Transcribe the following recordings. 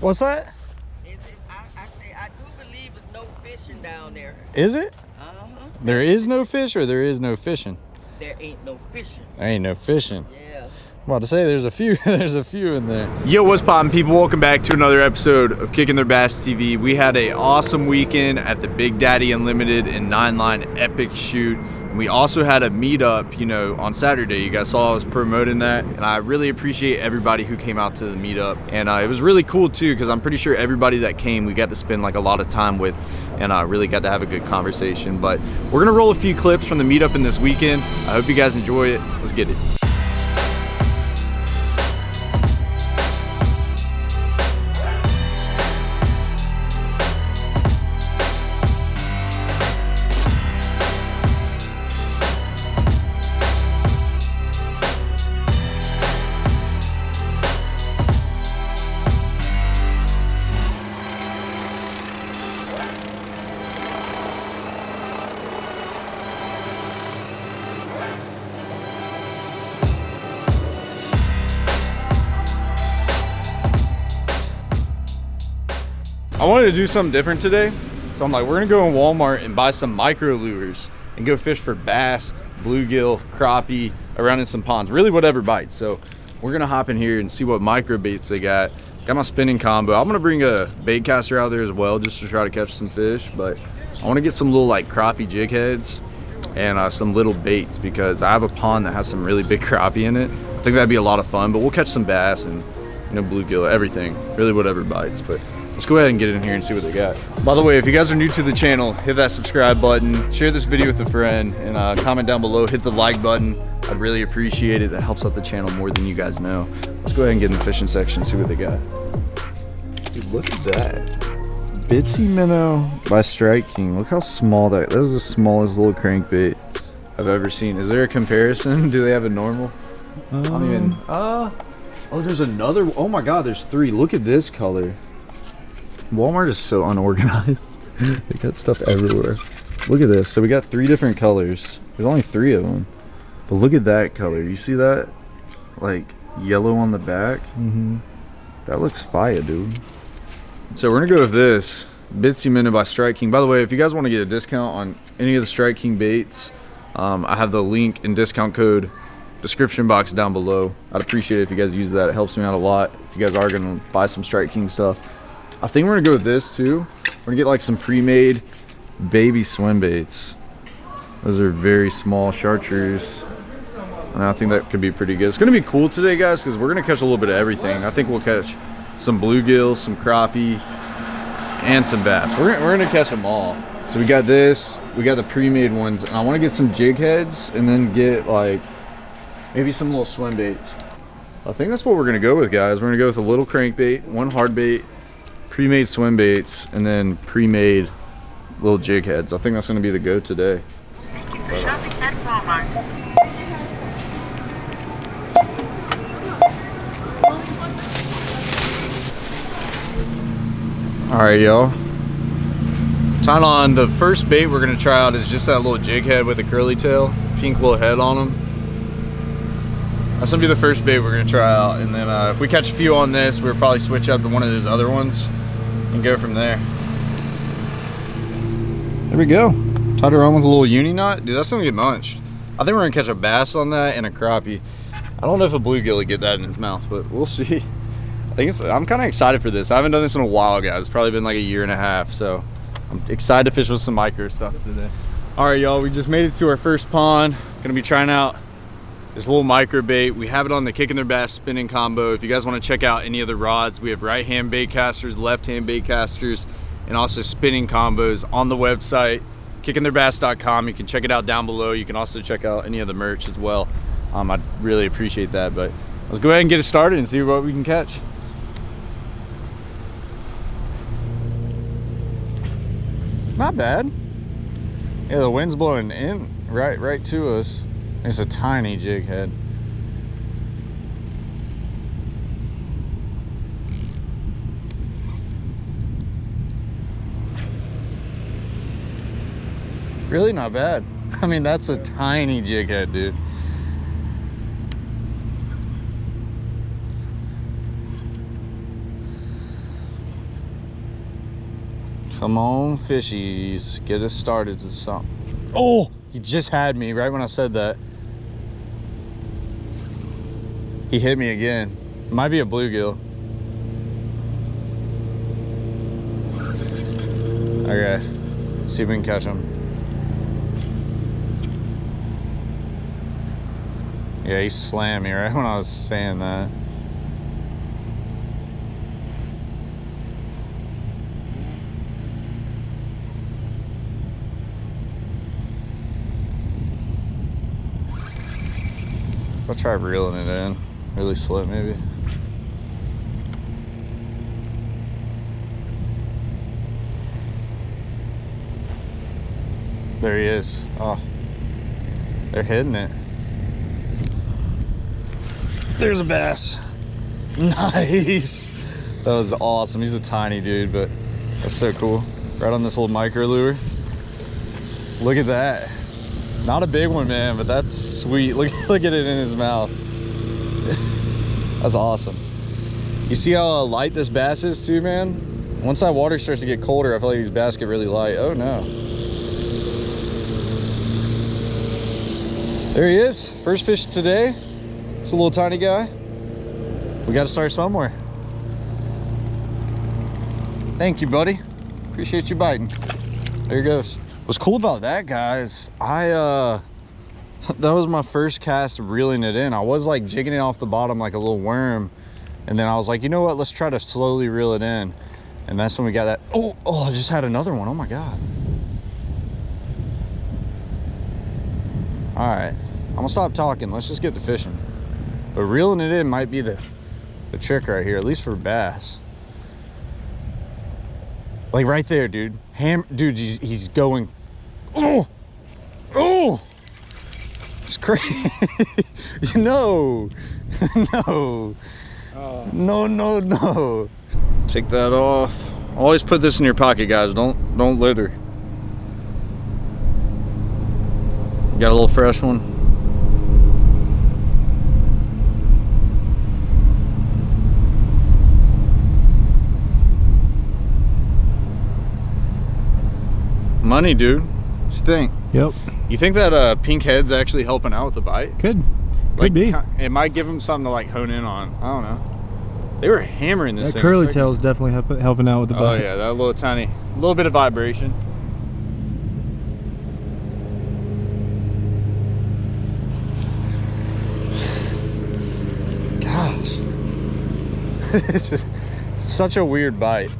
What's that? Is it, I, I say I do believe it's no fishing down there. Is it? Uh-huh. There is no fish or there is no fishing? There ain't no fishing. There ain't no fishing. Yeah. I'm about to say there's a few there's a few in there. Yo, what's poppin' people? Welcome back to another episode of Kicking Their Bass TV. We had a awesome weekend at the Big Daddy Unlimited and Nine Line Epic Shoot. We also had a meetup, you know, on Saturday. You guys saw I was promoting that, and I really appreciate everybody who came out to the meetup. And uh, it was really cool too, because I'm pretty sure everybody that came, we got to spend like a lot of time with, and I uh, really got to have a good conversation. But we're gonna roll a few clips from the meetup in this weekend. I hope you guys enjoy it. Let's get it. Wanted to do something different today. So I'm like, we're gonna go in Walmart and buy some micro lures and go fish for bass, bluegill, crappie, around in some ponds, really whatever bites. So we're gonna hop in here and see what micro baits they got. Got my spinning combo. I'm gonna bring a bait caster out there as well just to try to catch some fish, but I wanna get some little like crappie jig heads and uh, some little baits because I have a pond that has some really big crappie in it. I think that'd be a lot of fun, but we'll catch some bass and you know, bluegill, everything, really whatever bites. But let's go ahead and get in here and see what they got. By the way, if you guys are new to the channel, hit that subscribe button, share this video with a friend, and uh, comment down below, hit the like button. I'd really appreciate it. That helps out the channel more than you guys know. Let's go ahead and get in the fishing section and see what they got. Dude, look at that. Bitsy Minnow by Strike King. Look how small that, that is the smallest little crankbait I've ever seen. Is there a comparison? Do they have a normal? I don't even, uh, oh, there's another, oh my God, there's three. Look at this color. Walmart is so unorganized. they got stuff everywhere. Look at this. So we got three different colors. There's only three of them. But look at that color. You see that? Like yellow on the back? Mm-hmm. That looks fire, dude. So we're gonna go with this. Bitsy Minnow by Strike King. By the way, if you guys want to get a discount on any of the Strike King baits, um, I have the link and discount code description box down below. I'd appreciate it if you guys use that. It helps me out a lot. If you guys are gonna buy some Strike King stuff. I think we're gonna go with this too. We're gonna get like some pre-made baby swim baits. Those are very small chartreuse. And I think that could be pretty good. It's gonna be cool today, guys, because we're gonna catch a little bit of everything. I think we'll catch some bluegills, some crappie, and some bass. We're we're gonna catch them all. So we got this, we got the pre-made ones, and I wanna get some jig heads and then get like, maybe some little swim baits. I think that's what we're gonna go with, guys. We're gonna go with a little crankbait, one hard bait, pre-made swim baits, and then pre-made little jig heads. I think that's gonna be the go today. Thank you for shopping at Walmart. All right, y'all. Time on the first bait we're gonna try out is just that little jig head with a curly tail, pink little head on them. That's gonna be the first bait we're gonna try out, and then uh, if we catch a few on this, we'll probably switch up to one of those other ones and go from there. There we go. Tied her on with a little uni knot. Dude, that's gonna get munched. I think we're gonna catch a bass on that and a crappie. I don't know if a bluegill will get that in his mouth, but we'll see. I think it's, I'm kind of excited for this. I haven't done this in a while, guys. It's probably been like a year and a half, so I'm excited to fish with some micro stuff today. All right, y'all, we just made it to our first pond. Gonna be trying out this little micro bait. We have it on the Kicking Their Bass spinning combo. If you guys wanna check out any of the rods, we have right-hand bait casters, left-hand bait casters, and also spinning combos on the website, kickingtheirbass.com. You can check it out down below. You can also check out any of the merch as well. Um, I'd really appreciate that, but let's go ahead and get it started and see what we can catch. Not bad. Yeah, the wind's blowing in right right to us. It's a tiny jig head. Really not bad. I mean, that's a tiny jig head, dude. Come on, fishies. Get us started with something. Oh, he just had me right when I said that. He hit me again. Might be a bluegill. Okay, see if we can catch him. Yeah, he slammed me right when I was saying that. If I try reeling it in, really slow maybe. There he is. Oh, they're hitting it. There's a bass. Nice. That was awesome. He's a tiny dude, but that's so cool. Right on this little micro lure. Look at that. Not a big one, man, but that's sweet. Look, look at it in his mouth. that's awesome. You see how uh, light this bass is too, man? Once that water starts to get colder, I feel like these bass get really light. Oh no. There he is, first fish today. It's a little tiny guy. We got to start somewhere. Thank you, buddy. Appreciate you biting. There he goes. What's cool about that, guys, I, uh, that was my first cast reeling it in. I was like jigging it off the bottom like a little worm. And then I was like, you know what? Let's try to slowly reel it in. And that's when we got that. Oh, oh, I just had another one. Oh my God. All right. I'm gonna stop talking. Let's just get to fishing. But reeling it in might be the, the trick right here, at least for bass. Like right there, dude. Ham, dude, he's, he's going. Oh, oh, it's crazy. no, no, no, no, no. Take that off. Always put this in your pocket, guys. Don't don't litter. Got a little fresh one. Money, dude. What you think? Yep. You think that uh, pink head's actually helping out with the bite? Could. Could Like, be. It might give him something to like hone in on. I don't know. They were hammering this That thing. a curly second- tail's definitely help, helping out with the bite. Oh bite. yeah, that little tiny, little bit of vibration. Gosh, it's just such a weird bite.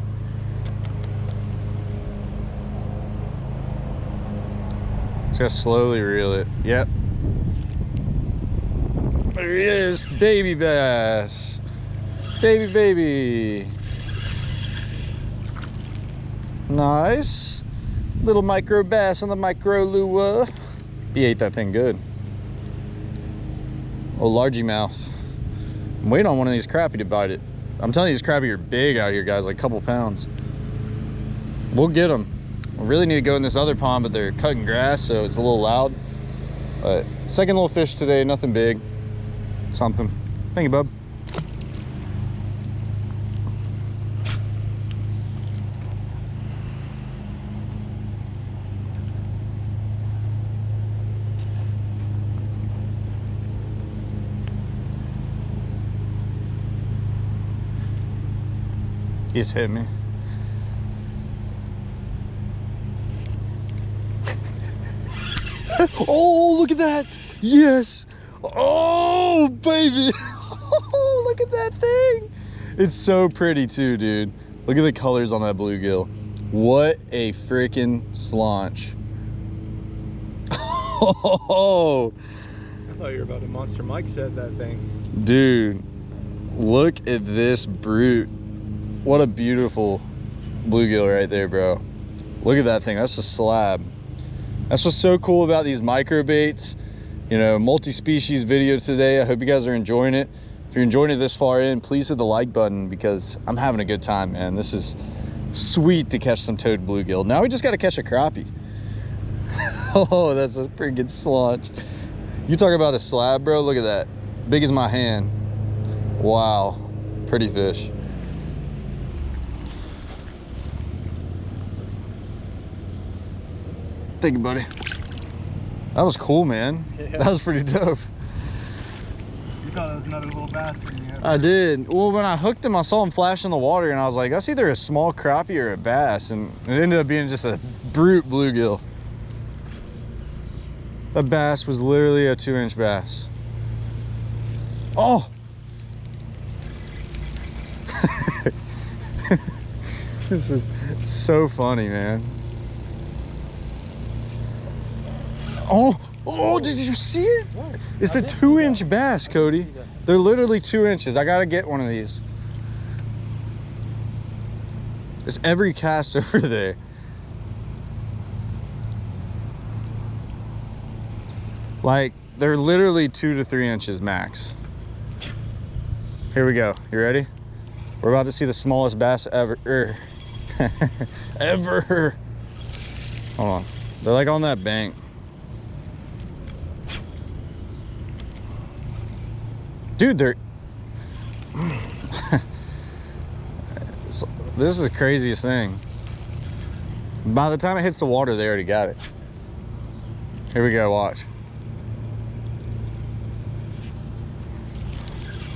Just slowly reel it. Yep. There he is, baby bass. Baby, baby. Nice. Little micro bass on the micro lure. He ate that thing good. Oh, largy mouth. I'm waiting on one of these crappie to bite it. I'm telling you, these crappie are big out here, guys, like a couple pounds. We'll get them. We really need to go in this other pond, but they're cutting grass, so it's a little loud. But second little fish today, nothing big. Something. Thank you, bub. He's hit me. oh, look at that. Yes. Oh, baby. Oh, look at that thing. It's so pretty too, dude. Look at the colors on that bluegill. What a freaking slaunch. Oh, I thought you were about to monster Mike said that thing. dude. Look at this brute. What a beautiful bluegill right there, bro. Look at that thing. That's a slab. That's what's so cool about these micro baits. You know, multi-species video today. I hope you guys are enjoying it. If you're enjoying it this far in, please hit the like button because I'm having a good time, man. This is sweet to catch some toad bluegill. Now we just got to catch a crappie. oh, that's a pretty good slaunch. You talk about a slab, bro. Look at that. Big as my hand. Wow. Pretty fish. Thank you, buddy. That was cool, man. Yeah. That was pretty dope. You thought it was another little bastard. I did. Well, when I hooked him, I saw him flash in the water, and I was like, that's either a small crappie or a bass. And it ended up being just a brute bluegill. That bass was literally a two inch bass. Oh! this is so funny, man. Oh, oh, did you see it? It's a two inch bass, Cody. They're literally two inches. I gotta get one of these. It's every cast over there. Like, they're literally two to three inches max. Here we go. You ready? We're about to see the smallest bass ever. er, ever. Hold on. They're like on that bank. Dude, they're. This is the craziest thing. By the time it hits the water, they already got it. Here we go, watch.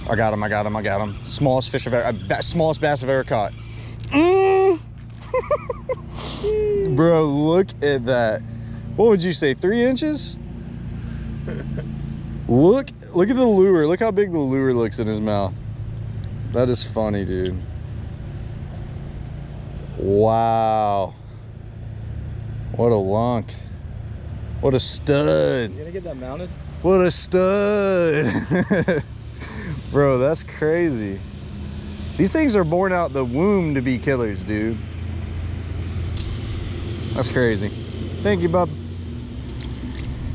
I got him, I got him, I got him. Smallest fish I've ever, uh, smallest bass I've ever caught. Mm. Bro, look at that. What would you say, three inches? Look, look at the lure. Look how big the lure looks in his mouth. That is funny, dude. Wow. What a lunk. What a stud. You gonna get that mounted? What a stud. Bro, that's crazy. These things are born out the womb to be killers, dude. That's crazy. Thank you, bub.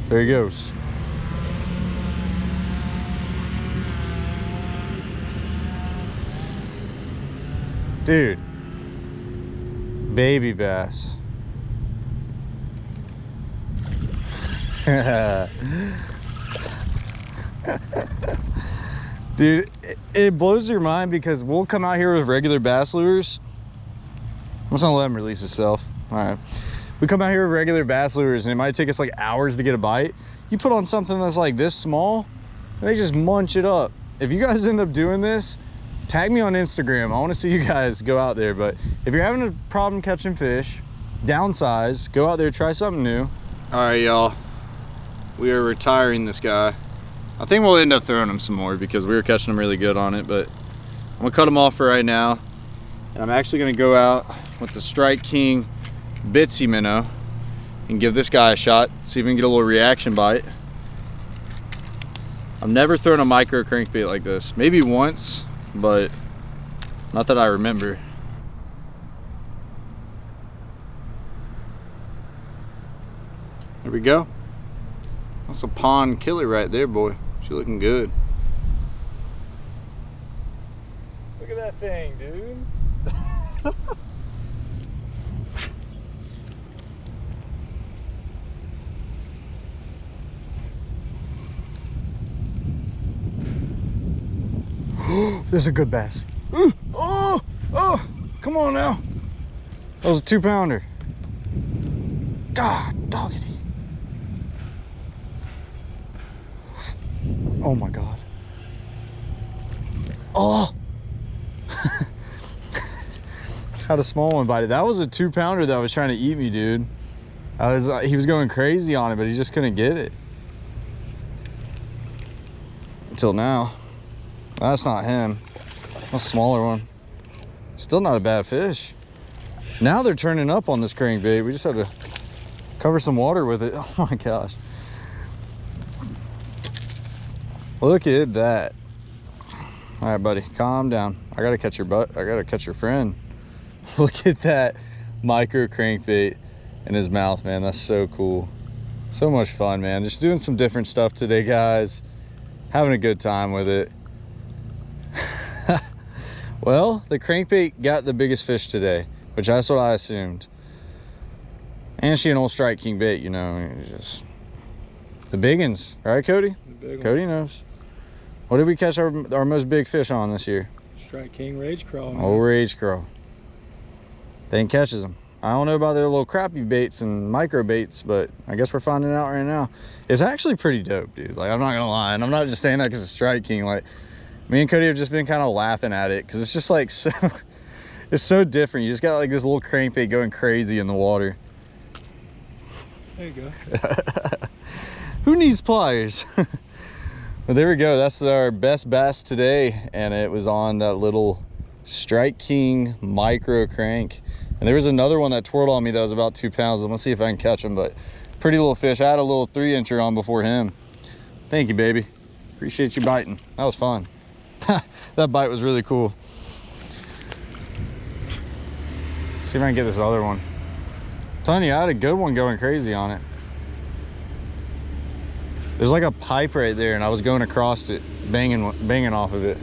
There he goes. Dude. Baby bass. Dude, it, blows your mind because we'll come out here with regular bass lures. I'm just gonna let him release himself. All right. We come out here with regular bass lures and it might take us like hours to get a bite. You put on something that's like this small, they just munch it up. If you guys end up doing this, tag me on Instagram. I wanna see you guys go out there. But if you're having a problem catching fish, downsize, go out there, try something new. All right, y'all. We are retiring this guy. I think we'll end up throwing him some more because we were catching him really good on it, but I'm gonna cut him off for right now. And I'm actually gonna go out with the Strike King Bitsy Minnow and give this guy a shot, see if we can get a little reaction bite. I've never thrown a micro crankbait like this. Maybe once, but not that I remember. There we go. That's a pond killer right there, boy. She looking good. Look at that thing, dude. There's a good bass. Ooh, Oh, oh, come on now. That was a two pounder. God, doggity. Oh my God. Oh. Had a small one bite it. That was a two pounder that was trying to eat me, dude. I was, uh, he was going crazy on it, but he just couldn't get it. Until now. That's not him. That's a smaller one. Still not a bad fish. Now they're turning up on this crankbait. We just have to cover some water with it. Oh my gosh. Look at that. All right, buddy, calm down. I gotta catch your butt. I gotta catch your friend. Look at that micro crankbait in his mouth, man. That's so cool. So much fun, man. Just doing some different stuff today, guys. Having a good time with it. Well, the crankbait got the biggest fish today, which that's what I assumed. And she an old Strike King bait, you know. Just the big ones, right, Cody? The big. Cody knows. What did we catch our, our most big fish on this year? Strike King Rage Craw. man. Old Rage Craw. Then catches them. I don't know about their little crappy baits and micro baits, but I guess we're finding out right now. It's actually pretty dope, dude. Like, I'm not gonna lie. And I'm not just saying that because it's Strike King. Like, me and Cody have just been kind of laughing at it because it's just like so, it's so different. You just got like this little crankbait going crazy in the water. There you go. Who needs pliers? but there we go. That's our best bass today. And it was on that little Strike King micro crank. And there was another one that twirled on me that was about two pounds. I'm gonna see if I can catch him, but pretty little fish. I had a little three incher on before him. Thank you, baby. Appreciate you biting. That was fun. that bite was really cool. See if I can get this other one. You, I had a good one going crazy on it. There's like a pipe right there, and I was going across it, banging, banging off of it.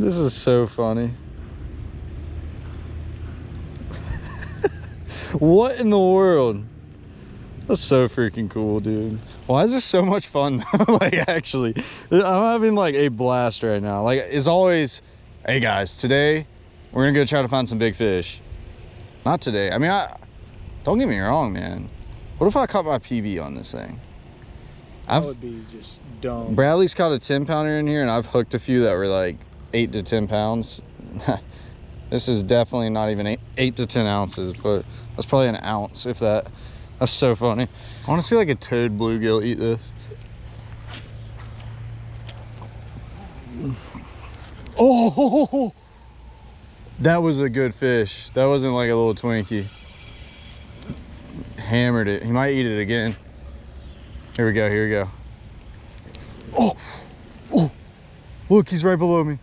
This is so funny. what in the world? That's so freaking cool, dude. Why is this so much fun? like, actually, I'm having like a blast right now. Like, as always, hey guys, today we're gonna go try to find some big fish. Not today. I mean, I don't get me wrong, man. What if I caught my PB on this thing? That I've would be just dumb. Bradley's caught a 10 pounder in here, and I've hooked a few that were like eight to 10 pounds. this is definitely not even eight, eight to 10 ounces, but that's probably an ounce, if that. That's so funny. I want to see like a toad bluegill eat this. Oh, that was a good fish. That wasn't like a little Twinkie. Hammered it. He might eat it again. Here we go. Here we go. Oh, oh, look, he's right below me.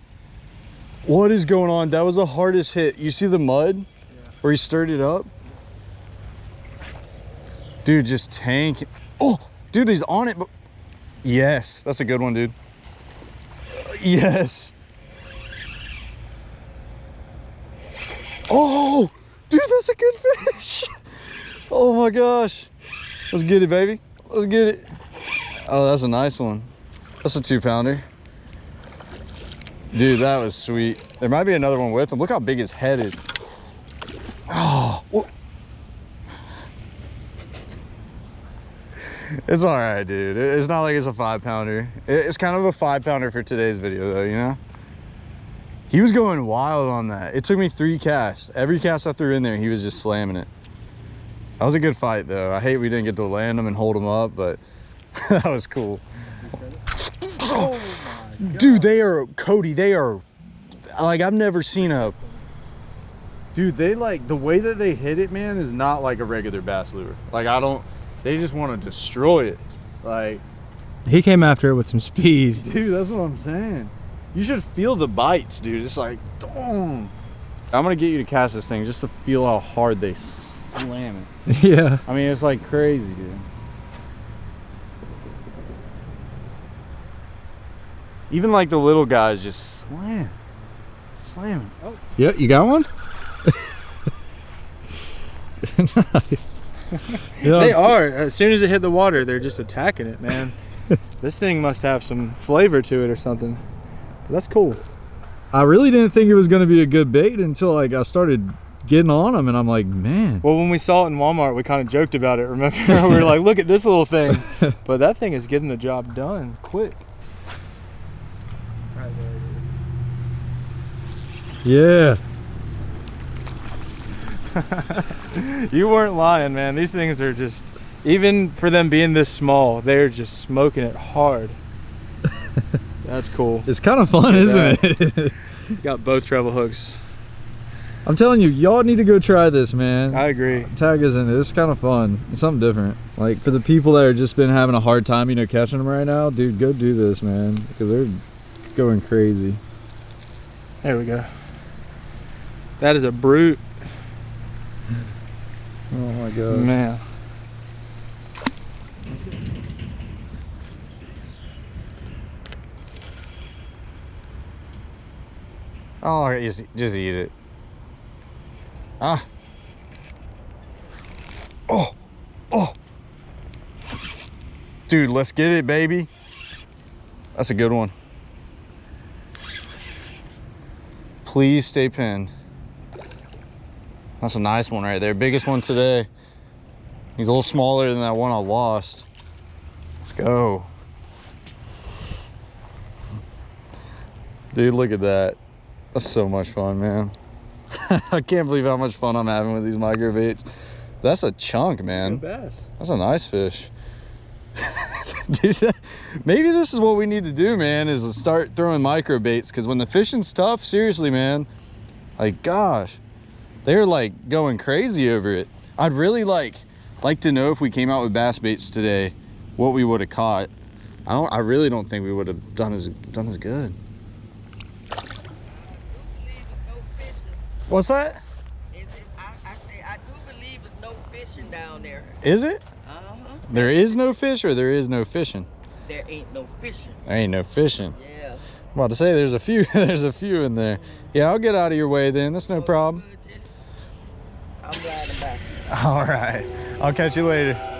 What is going on? That was the hardest hit. You see the mud where he stirred it up? Dude, just tank. Oh, dude, he's on it. But yes, that's a good one, dude. Yes. Oh, dude, that's a good fish. Oh my gosh. Let's get it, baby. Let's get it. Oh, that's a nice one. That's a two pounder. Dude, that was sweet. There might be another one with him. Look how big his head is. Oh. It's all right, dude. It's not like it's a five pounder. It's kind of a five pounder for today's video though, you know? He was going wild on that. It took me three casts. Every cast I threw in there, he was just slamming it. That was a good fight though. I hate we didn't get to land him and hold him up, but that was cool. Dude, they are, Cody, they are, like I've never seen a, dude, they like, the way that they hit it, man, is not like a regular bass lure. Like I don't, they just want to destroy it. Like, He came after it with some speed. dude, that's what I'm saying. You should feel the bites, dude. It's like, boom. I'm gonna get you to cast this thing just to feel how hard they slam it. yeah. I mean, it's like crazy, dude. Even like the little guys just slam, slam. Oh, Yeah, you got one? Yeah, They are. As soon as it hit the water, they're just attacking it, man. this thing must have some flavor to it or something. But that's cool. I really didn't think it was going to be a good bait until like I started getting on them, and I'm like, man. Well, when we saw it in Walmart, we kind of joked about it. Remember, we were like, "Look at this little thing," but that thing is getting the job done quick. Yeah. You weren't lying, man. These things are just, even for them being this small, they're just smoking it hard. That's cool. It's kind of fun, isn't it? Got both treble hooks. I'm telling you, y'all need to go try this, man. I agree. Tag is in it. It's kind of fun. It's something different. Like for the people that are just been having a hard time, you know, catching them right now, dude, go do this, man, because they're going crazy. There we go. That is a brute, Oh my god. man. Oh, just, just eat it. Ah. Oh. Oh. Dude, let's get it, baby. That's a good one. Please stay pinned. That's a nice one right there. Biggest one today. He's a little smaller than that one I lost. Let's go. Dude, look at that. That's so much fun, man. I can't believe how much fun I'm having with these micro baits. That's a chunk, man. That's a nice fish. Dude, that- maybe this is what we need to do, man, is start throwing micro baits because when the fishing's tough, seriously, man, like gosh, they're like going crazy over it. I'd really like like to know if we came out with bass baits today, what we would have caught. I don't I really don't think we would have done as done as good. I do believe it's no fishing. What's that? Is it, I, I say I do believe it's no fishing down there. Is it? Uh-huh. There is no fish or there is no fishing? There ain't no fishing. There ain't no fishing. Yeah. I'm about to say there's a few there's a few in there. Yeah, I'll get out of your way then. That's no problem. Good, just- I'm riding back. All right. I'll catch you later.